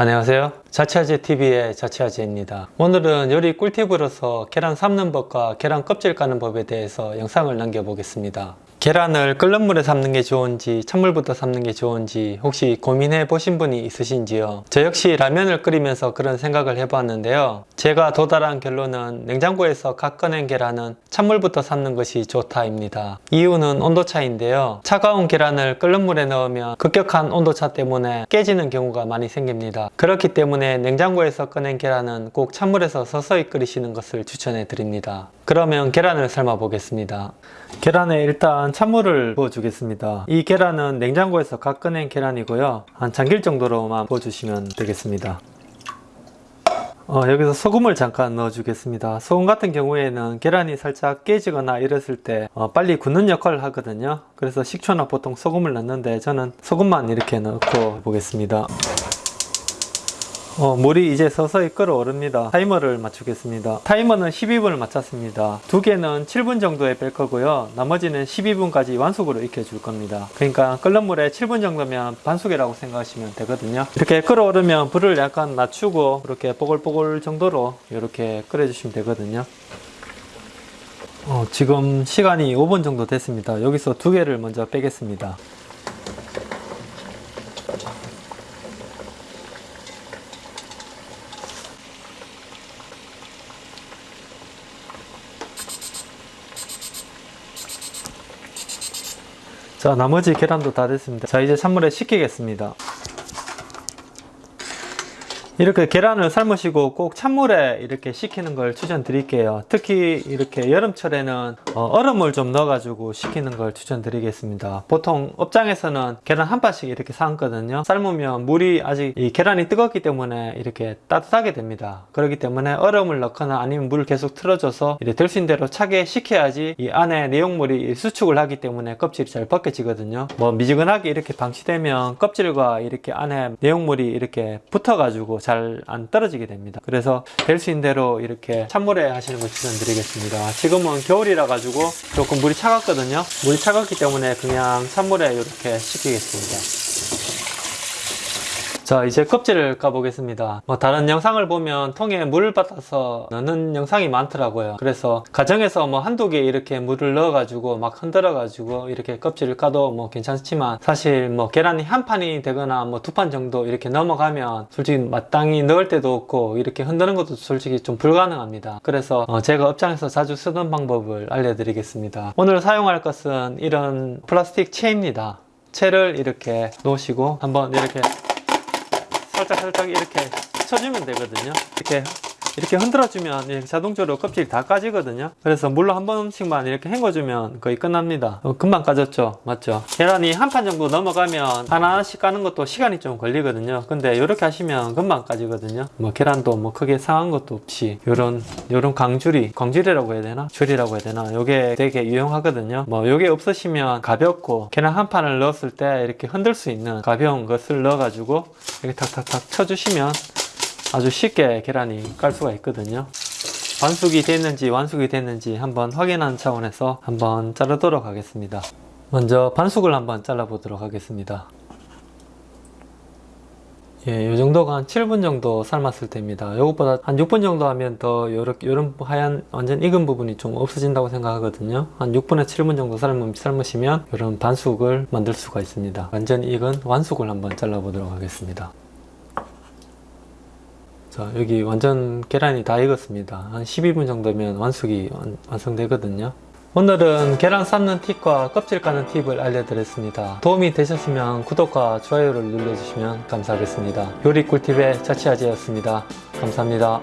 안녕하세요 자취아재TV의 자취아재입니다 오늘은 요리 꿀팁으로서 계란 삶는 법과 계란 껍질 까는 법에 대해서 영상을 남겨보겠습니다 계란을 끓는 물에 삶는 게 좋은지 찬물부터 삶는 게 좋은지 혹시 고민해 보신 분이 있으신지요? 저 역시 라면을 끓이면서 그런 생각을 해봤는데요. 제가 도달한 결론은 냉장고에서 각 꺼낸 계란은 찬물부터 삶는 것이 좋다입니다. 이유는 온도차인데요. 차가운 계란을 끓는 물에 넣으면 급격한 온도차 때문에 깨지는 경우가 많이 생깁니다. 그렇기 때문에 냉장고에서 꺼낸 계란은 꼭 찬물에서 서서히 끓이시는 것을 추천해 드립니다. 그러면 계란을 삶아 보겠습니다. 계란에 일단 찬물을 부어 주겠습니다. 이 계란은 냉장고에서 각 꺼낸 계란이고요. 한 잠길 정도로만 부어 주시면 되겠습니다. 어, 여기서 소금을 잠깐 넣어 주겠습니다. 소금 같은 경우에는 계란이 살짝 깨지거나 이랬을 때 어, 빨리 굳는 역할을 하거든요. 그래서 식초나 보통 소금을 넣는데 저는 소금만 이렇게 넣고 보겠습니다 어, 물이 이제 서서히 끓어오릅니다. 타이머를 맞추겠습니다. 타이머는 12분을 맞췄습니다. 두 개는 7분 정도에 뺄 거고요. 나머지는 12분까지 완숙으로 익혀줄 겁니다. 그러니까 끓는 물에 7분 정도면 반숙이라고 생각하시면 되거든요. 이렇게 끓어오르면 불을 약간 낮추고 이렇게 뽀글뽀글 정도로 이렇게 끓여주시면 되거든요. 어, 지금 시간이 5분 정도 됐습니다. 여기서 두 개를 먼저 빼겠습니다. 자 나머지 계란도 다 됐습니다. 자 이제 찬물에 식히겠습니다 이렇게 계란을 삶으시고 꼭 찬물에 이렇게 식히는 걸 추천드릴게요. 특히 이렇게 여름철에는 어, 얼음을 좀 넣어 가지고 식히는 걸 추천드리겠습니다. 보통 업장에서는 계란 한 판씩 이렇게 삶거든요. 삶으면 물이 아직 이 계란이 뜨겁기 때문에 이렇게 따뜻하게 됩니다. 그렇기 때문에 얼음을 넣거나 아니면 물을 계속 틀어줘서 이렇게 될 수 있는 대로 차게 식혀야지 이 안에 내용물이 수축을 하기 때문에 껍질이 잘 벗겨지거든요. 뭐 미지근하게 이렇게 방치되면 껍질과 이렇게 안에 내용물이 이렇게 붙어 가지고 잘 안 떨어지게 됩니다. 그래서 될 수 있는 대로 이렇게 찬물에 하시는 걸 추천드리겠습니다. 지금은 겨울이라 가지고 조금 물이 차갑거든요. 물이 차갑기 때문에 그냥 찬물에 이렇게 식히겠습니다 자 이제 껍질을 까보겠습니다. 뭐 다른 영상을 보면 통에 물을 받아서 넣는 영상이 많더라고요. 그래서 가정에서 뭐 한두 개 이렇게 물을 넣어 가지고 막 흔들어 가지고 이렇게 껍질을 까도 뭐 괜찮지만 사실 뭐 계란이 한 판이 되거나 뭐 두 판 정도 이렇게 넘어가면 솔직히 마땅히 넣을 때도 없고 이렇게 흔드는 것도 솔직히 좀 불가능합니다. 그래서 어 제가 업장에서 자주 쓰는 방법을 알려드리겠습니다. 오늘 사용할 것은 이런 플라스틱 채입니다. 채를 이렇게 놓으시고 한번 이렇게 살짝 살짝 이렇게 쳐주면 되거든요. 이렇게 이렇게 흔들어주면 자동적으로 껍질이 다 까지거든요. 그래서 물로 한 번씩만 이렇게 헹궈주면 거의 끝납니다. 어, 금방 까졌죠? 맞죠? 계란이 한 판 정도 넘어가면 하나하나씩 까는 것도 시간이 좀 걸리거든요. 근데 이렇게 하시면 금방 까지거든요. 뭐 계란도 뭐 크게 상한 것도 없이 요런 요런 광줄이 광줄이라고 해야 되나? 줄이라고 해야 되나? 요게 되게 유용하거든요. 뭐 요게 없으시면 가볍고 계란 한 판을 넣었을 때 이렇게 흔들 수 있는 가벼운 것을 넣어 가지고 이렇게 탁탁탁 쳐주시면 아주 쉽게 계란이 깔 수가 있거든요 반숙이 됐는지 완숙이 됐는지 한번 확인하는 차원에서 한번 자르도록 하겠습니다 먼저 반숙을 한번 잘라 보도록 하겠습니다 예, 이 정도가 한 7분 정도 삶았을 때입니다. 이것보다 한 6분 정도 하면 더 요런 하얀 완전 익은 부분이 좀 없어진다고 생각하거든요. 한 6분에서 7분 정도 삶, 삶으시면 이런 반숙을 만들 수가 있습니다. 완전 익은 완숙을 한번 잘라 보도록 하겠습니다. 자 여기 완전 계란이 다 익었습니다. 한 12분 정도면 완숙이 완성되거든요. 오늘은 계란 삶는 팁과 껍질 까는 팁을 알려드렸습니다. 도움이 되셨으면 구독과 좋아요를 눌러주시면 감사하겠습니다. 요리 꿀팁의 자취아재였습니다. 감사합니다